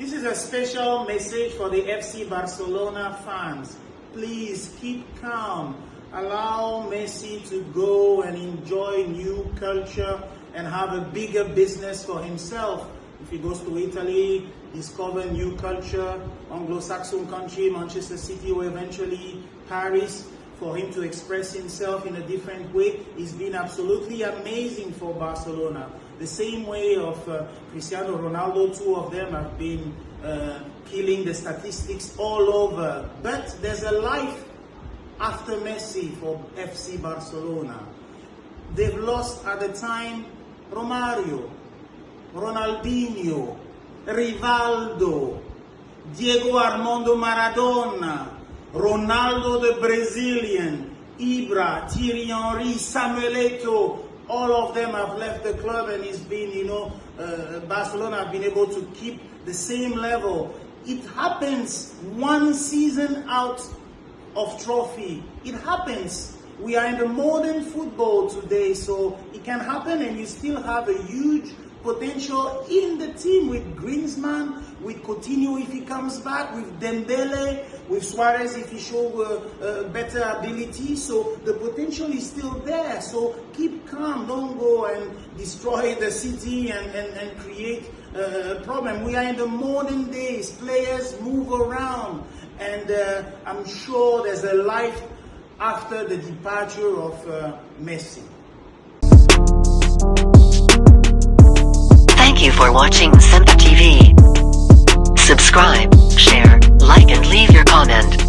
This is a special message for the FC Barcelona fans. Please keep calm. Allow Messi to go and enjoy new culture and have a bigger business for himself. If he goes to Italy, discover new culture, Anglo-Saxon country, Manchester City, or eventually Paris, for him to express himself in a different way. It's been absolutely amazing for Barcelona. The same way of uh, Cristiano Ronaldo, two of them have been uh, killing the statistics all over. But there's a life after Messi for FC Barcelona. They've lost at the time Romario, Ronaldinho, Rivaldo, Diego Armando Maradona, Ronaldo the Brazilian, Ibra, Thierry Henry, Samuel Eto'o, all of them have left the club and it's been, you know, uh, Barcelona have been able to keep the same level. It happens one season out of trophy. It happens. We are in the modern football today, so it can happen and you still have a huge potential in the team with Griezmann, with Coutinho if he comes back, with Dembele, with Suarez if he shows uh, uh, better ability. So the potential is still there. So keep calm. Don't go and destroy the city and, and, and create uh, a problem. We are in the modern days. Players move around. And uh, I'm sure there's a life after the departure of uh, Messi. Thank you for watching Sempa TV. Subscribe, share, like and leave your comment.